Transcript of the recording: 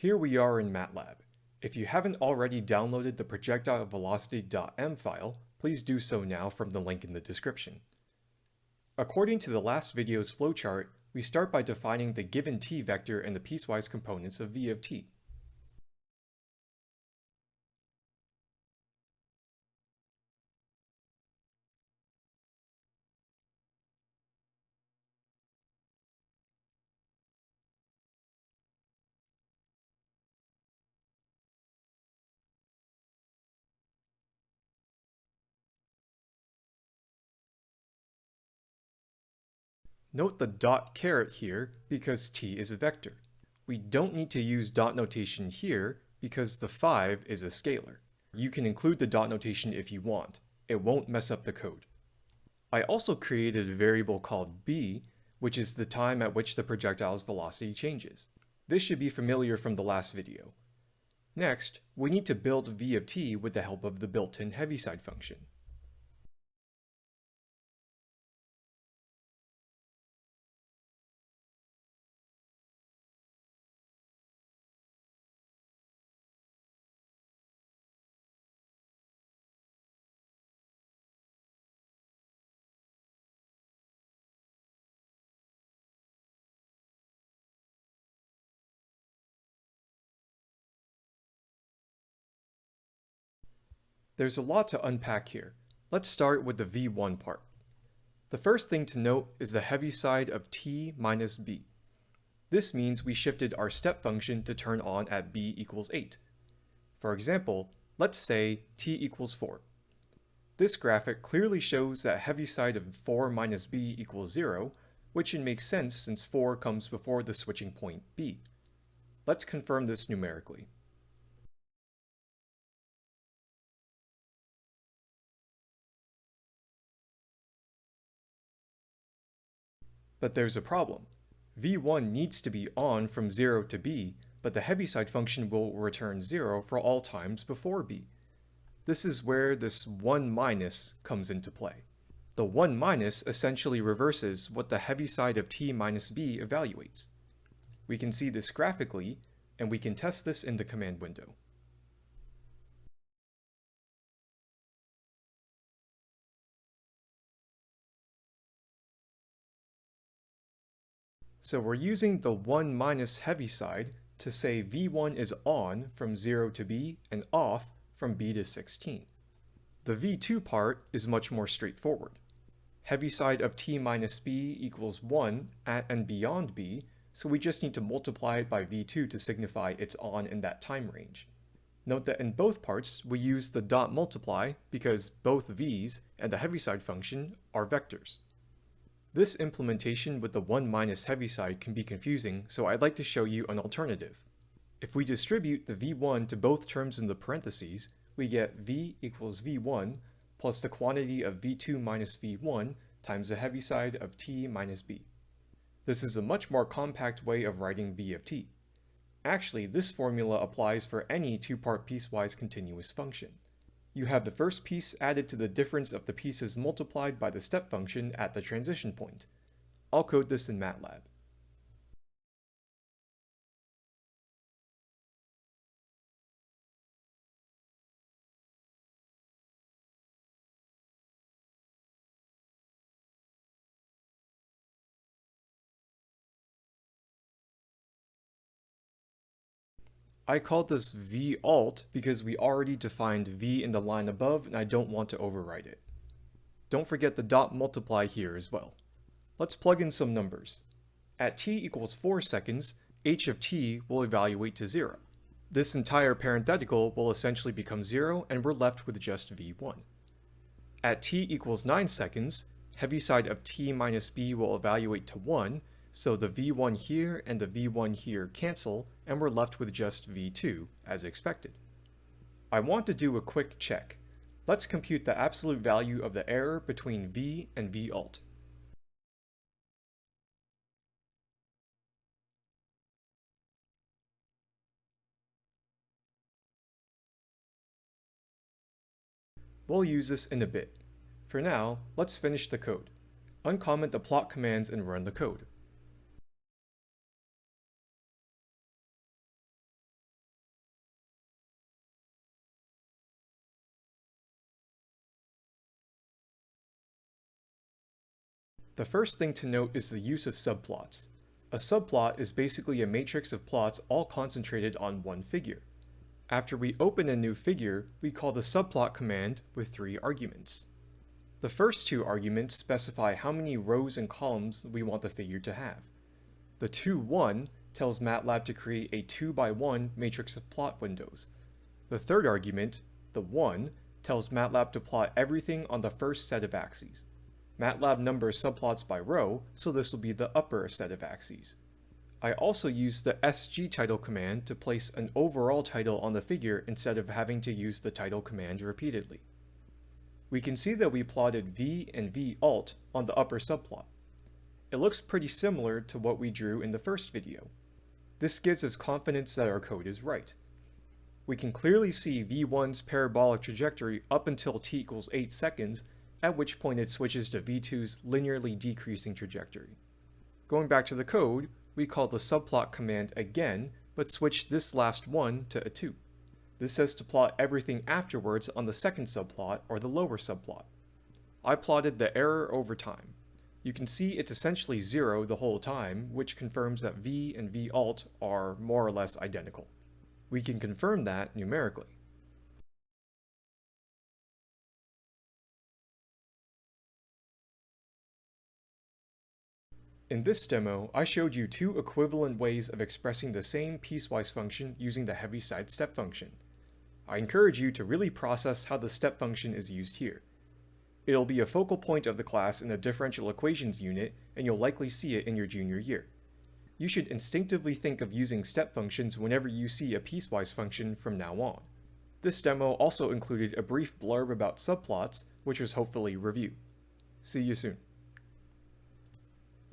Here we are in MATLAB. If you haven't already downloaded the projectilevelocity.m file, please do so now from the link in the description. According to the last video's flowchart, we start by defining the given t vector and the piecewise components of v of t. Note the dot caret here because t is a vector. We don't need to use dot notation here because the 5 is a scalar. You can include the dot notation if you want. It won't mess up the code. I also created a variable called b, which is the time at which the projectile's velocity changes. This should be familiar from the last video. Next, we need to build v of t with the help of the built-in heaviside function. There's a lot to unpack here. Let's start with the v1 part. The first thing to note is the heaviside of t minus b. This means we shifted our step function to turn on at b equals 8. For example, let's say t equals 4. This graphic clearly shows that heaviside of 4 minus b equals 0, which should make sense since 4 comes before the switching point b. Let's confirm this numerically. But there's a problem. v1 needs to be on from 0 to b, but the heaviside function will return 0 for all times before b. This is where this 1 minus comes into play. The 1 minus essentially reverses what the heaviside of t minus b evaluates. We can see this graphically, and we can test this in the command window. So we're using the 1 minus heaviside to say V1 is on from 0 to B and off from B to 16. The V2 part is much more straightforward. Heaviside of T minus B equals 1 at and beyond B, so we just need to multiply it by V2 to signify it's on in that time range. Note that in both parts, we use the dot multiply because both V's and the heaviside function are vectors. This implementation with the 1 minus heaviside can be confusing, so I'd like to show you an alternative. If we distribute the v1 to both terms in the parentheses, we get v equals v1 plus the quantity of v2 minus v1 times the heaviside of t minus b. This is a much more compact way of writing v of t. Actually, this formula applies for any two-part piecewise continuous function you have the first piece added to the difference of the pieces multiplied by the step function at the transition point. I'll code this in MATLAB. I called this v alt because we already defined v in the line above and I don't want to overwrite it. Don't forget the dot multiply here as well. Let's plug in some numbers. At t equals 4 seconds, h of t will evaluate to 0. This entire parenthetical will essentially become 0 and we're left with just v1. At t equals 9 seconds, heaviside of t minus b will evaluate to 1, so the v1 here and the v1 here cancel, and we're left with just v2, as expected. I want to do a quick check. Let's compute the absolute value of the error between v and Valt. We'll use this in a bit. For now, let's finish the code. Uncomment the plot commands and run the code. The first thing to note is the use of subplots. A subplot is basically a matrix of plots all concentrated on one figure. After we open a new figure, we call the subplot command with three arguments. The first two arguments specify how many rows and columns we want the figure to have. The 2-1 tells MATLAB to create a 2 by one matrix of plot windows. The third argument, the 1, tells MATLAB to plot everything on the first set of axes. MATLAB numbers subplots by row, so this will be the upper set of axes. I also use the sgtitle command to place an overall title on the figure instead of having to use the title command repeatedly. We can see that we plotted v and v alt on the upper subplot. It looks pretty similar to what we drew in the first video. This gives us confidence that our code is right. We can clearly see v1's parabolic trajectory up until t equals 8 seconds, at which point it switches to v2's linearly decreasing trajectory. Going back to the code, we call the subplot command again, but switch this last one to a 2. This says to plot everything afterwards on the second subplot or the lower subplot. I plotted the error over time. You can see it's essentially zero the whole time, which confirms that v and v alt are more or less identical. We can confirm that numerically. In this demo, I showed you two equivalent ways of expressing the same piecewise function using the Heaviside step function. I encourage you to really process how the step function is used here. It'll be a focal point of the class in the differential equations unit, and you'll likely see it in your junior year. You should instinctively think of using step functions whenever you see a piecewise function from now on. This demo also included a brief blurb about subplots, which was hopefully review. See you soon.